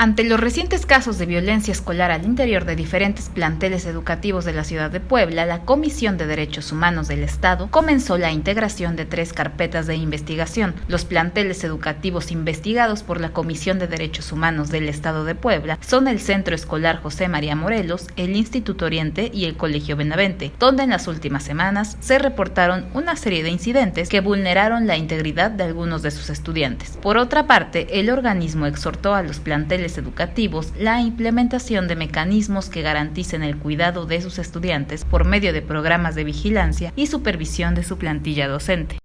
Ante los recientes casos de violencia escolar al interior de diferentes planteles educativos de la ciudad de Puebla, la Comisión de Derechos Humanos del Estado comenzó la integración de tres carpetas de investigación. Los planteles educativos investigados por la Comisión de Derechos Humanos del Estado de Puebla son el Centro Escolar José María Morelos, el Instituto Oriente y el Colegio Benavente, donde en las últimas semanas se reportaron una serie de incidentes que vulneraron la integridad de algunos de sus estudiantes. Por otra parte, el organismo exhortó a los planteles educativos la implementación de mecanismos que garanticen el cuidado de sus estudiantes por medio de programas de vigilancia y supervisión de su plantilla docente.